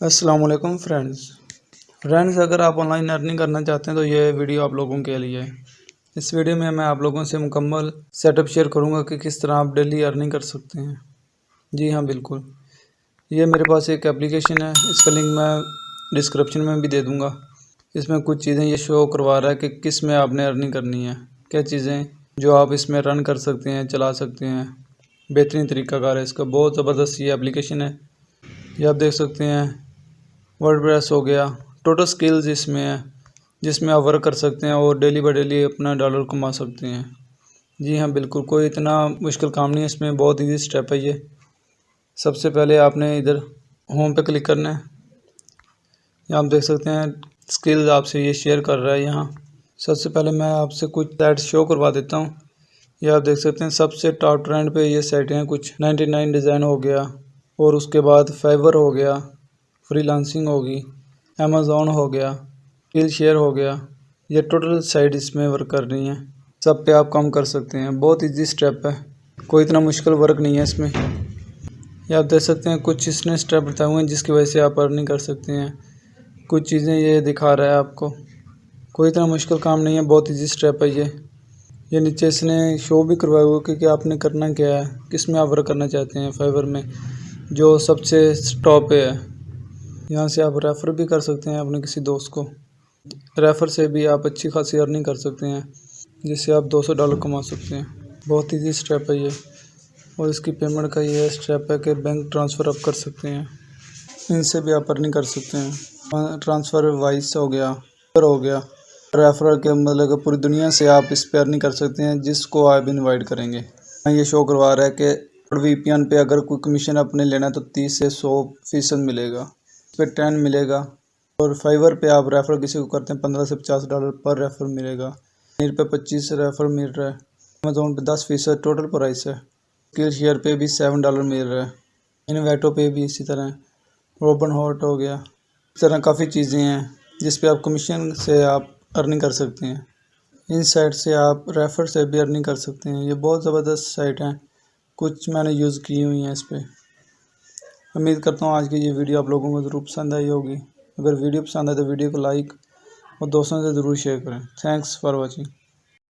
वालेकुम friends friends अगर आप ऑनलाइन अर्निंग करना चाहते हैं तो ये वीडियो आप लोगों के लिए इस वीडियो में मैं आप लोगों से मुकम्मल सेटअप शेयर करूँगा कि किस तरह आप डेली अर्निंग कर सकते हैं। जी हाँ बिल्कुल। ये मेरे पास एक एप्लीकेशन है, इसका लिंक मैं डिस्क्रिप्शन में भी दे दूँगा। इसमें कुछ चीज़ें ये शो करवा रहा है कि किसमें आपने अर्निंग करनी है। क्या चीज़ें जो आप इसमें रन कर सकते हैं, चला सकते हैं। बेहतरीन तरीक़ाकार है इसका, बहुत ज़बरदस्त ये एप्लीकेशन है। ये आप देख सकते हैं वर्ड हो गया। टोटल स्किल्स इसमें है, जिसमें आप वर्क कर सकते हैं और डेली बाई डेली अपना डॉलर कमा सकते हैं। जी हाँ बिल्कुल, कोई इतना मुश्किल काम नहीं है, इसमें बहुत ईजी स्टेप है ये। सबसे पहले आपने इधर होम पे क्लिक करना है। यहाँ आप देख सकते हैं स्किल्स आपसे ये शेयर कर रहा है यहाँ। सबसे पहले मैं आपसे कुछ साइट शो करवा देता हूँ। ये आप देख सकते हैं, सबसे टॉप ट्रेंड पे ये सेट हैं कुछ। 99 डिज़ाइन हो गया और उसके बाद फाइवर हो गया। फ्रीलांसिंग होगी अमेज़ोन हो गया स्किल शेयर हो गया ये टोटल साइट इसमें वर्क कर रही हैं। सब पे आप काम कर सकते हैं। बहुत इजी स्टेप है। कोई इतना मुश्किल वर्क नहीं है इसमें। ये आप देख सकते हैं कुछ इसने स्टेप बताए हुए हैं जिसकी वजह से आप अर्निंग कर सकते हैं। कुछ चीज़ें ये दिखा रहा है आपको। कोई इतना मुश्किल काम नहीं है। बहुत ईजी स्टेप है ये। ये नीचे इसने शो भी करवाया हुआ कि, कि आपने करना क्या है। किसमें आप वर्क करना चाहते हैं फाइवर में? जो सबसे टॉप है। यहाँ से आप रेफ़र भी कर सकते हैं अपने किसी दोस्त को। रेफ़र से भी आप अच्छी खासी अर्निंग कर सकते हैं, जिससे आप 200 डॉलर कमा सकते हैं। बहुत ईजी स्टेप है ये। और इसकी पेमेंट का ये स्टेप है कि बैंक ट्रांसफ़र आप कर सकते हैं। इनसे भी आप अर्निंग कर सकते हैं। ट्रांसफ़र वाइस हो गया हो गया। रेफरल के मतलब पूरी दुनिया से आप इस पर अर्निंग कर सकते हैं, जिसको आप इनवाइट करेंगे। ये शो करवा रहा है कि वी पे अगर कोई कमीशन आपने लेना है तो तीस से सौ फ़ीसद मिलेगा। पे टेन मिलेगा। और फाइवर पे आप रेफ़र किसी को करते हैं, पंद्रह से पचास डॉलर पर रेफ़र मिलेगा। नीर पे पच्चीस रेफ़र मिल रहा है। अमेजोन पे दस फ़ीसद टोटल प्राइस है। स्किल शेयर पे भी सेवन डॉलर मिल रहा है। इनवेटो पे भी इसी तरह। रोबन हॉट हो गया। इस तरह काफ़ी चीज़ें हैं, जिस पे आप कमीशन से आप अर्निंग कर सकते हैं। इन साइट से आप रेफ़र से भी अर्निंग कर सकते हैं। ये बहुत ज़बरदस्त साइट हैं। कुछ मैंने यूज़ की हुई हैं इस पर उम्मीद करता हूँ आज की ये वीडियो आप लोगों को ज़रूर पसंद आई होगी। अगर वीडियो पसंद आए तो वीडियो को लाइक और दोस्तों से ज़रूर शेयर करें। Thanks for watching.